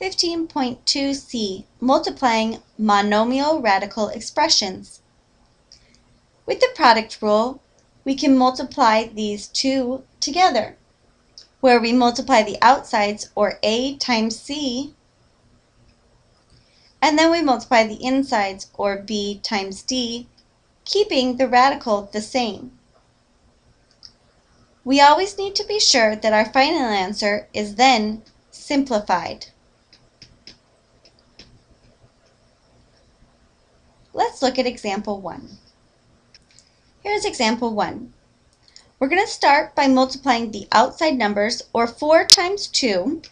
15.2c, multiplying monomial radical expressions. With the product rule, we can multiply these two together, where we multiply the outsides, or a times c, and then we multiply the insides, or b times d, keeping the radical the same. We always need to be sure that our final answer is then simplified. Let's look at example 1. Here's example 1. We're going to start by multiplying the outside numbers, or 4 times 2,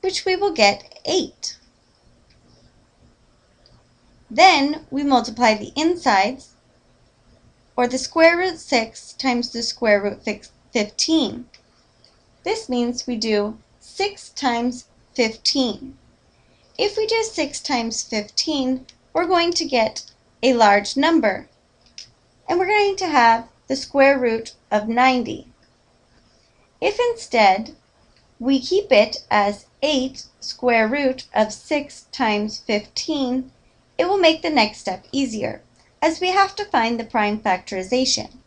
which we will get 8. Then we multiply the insides, or the square root 6 times the square root 15. This means we do 6 times 15. If we do 6 times 15, we're going to get a large number. And we're going to have the square root of 90. If instead we keep it as 8 square root of 6 times 15, it will make the next step easier, as we have to find the prime factorization.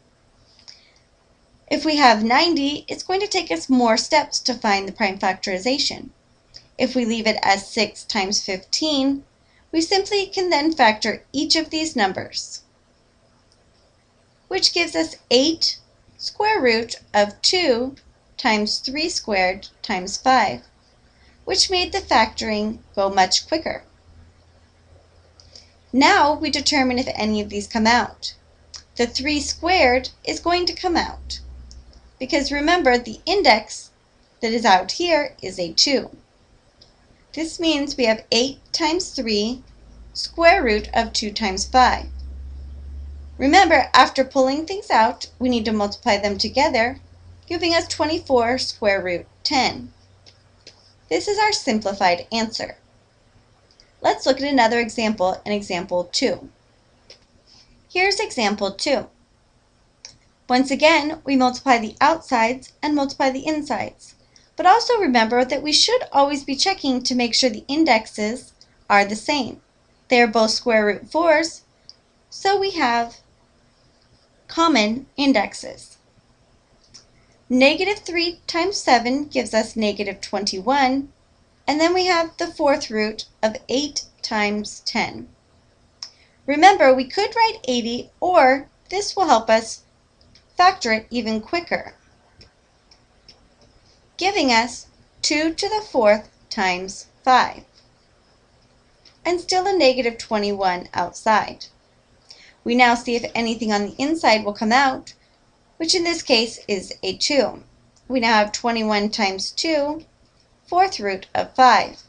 If we have 90, it's going to take us more steps to find the prime factorization. If we leave it as 6 times 15, we simply can then factor each of these numbers, which gives us 8 square root of 2 times 3 squared times 5, which made the factoring go much quicker. Now we determine if any of these come out. The 3 squared is going to come out, because remember the index that is out here is a 2. This means we have 8 times 3 square root of 2 times 5. Remember, after pulling things out, we need to multiply them together, giving us 24 square root 10. This is our simplified answer. Let's look at another example in example 2. Here's example 2. Once again, we multiply the outsides and multiply the insides. But also remember that we should always be checking to make sure the indexes are the same. They are both square root 4s, so we have common indexes. Negative 3 times 7 gives us negative 21, and then we have the fourth root of 8 times 10. Remember, we could write 80, or this will help us factor it even quicker giving us 2 to the fourth times 5, and still a negative 21 outside. We now see if anything on the inside will come out, which in this case is a 2. We now have 21 times 2, fourth root of 5.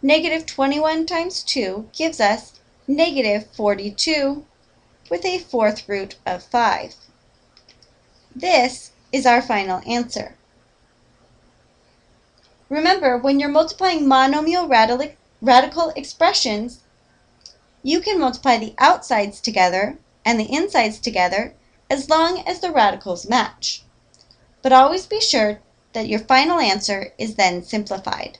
Negative 21 times 2 gives us negative 42 with a fourth root of 5. This is our final answer. Remember, when you're multiplying monomial radical radical expressions, you can multiply the outsides together and the insides together as long as the radicals match. But always be sure that your final answer is then simplified.